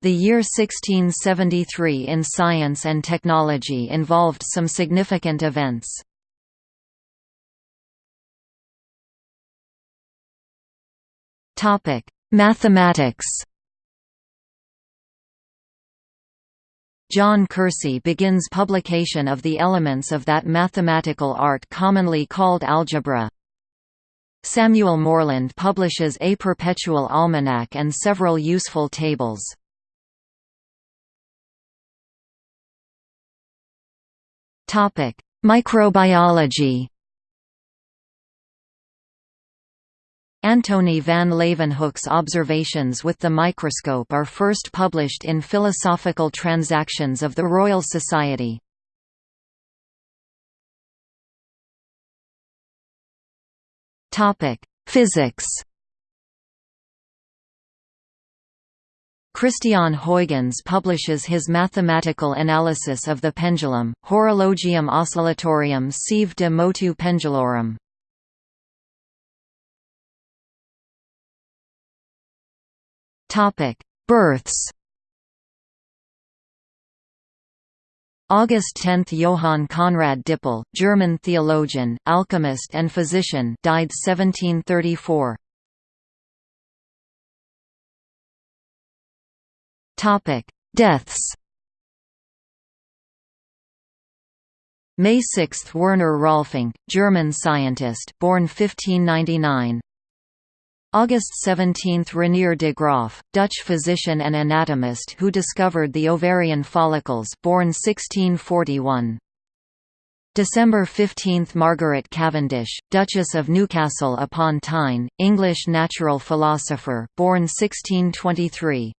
The year 1673 in science and technology involved some significant events. Mathematics John Kersey begins publication of the elements of that mathematical art commonly called algebra. Samuel Morland publishes A Perpetual Almanac and several useful tables. Topic: Microbiology. Antony van Leeuwenhoek's observations with the microscope are first published in Philosophical Transactions of the Royal Society. Topic: Physics. Christian Huygens publishes his mathematical analysis of the pendulum, Horologium oscillatorium sive de motu pendulorum. Births. August 10 – Johann Conrad Dippel, German theologian, alchemist and physician died 1734. Topic: Deaths. May 6 – Werner Rolfinck, German scientist born 1599 August 17 – Regnier de Graaf, Dutch physician and anatomist who discovered the ovarian follicles born 1641 December 15 – Margaret Cavendish, Duchess of Newcastle upon Tyne, English natural philosopher born 1623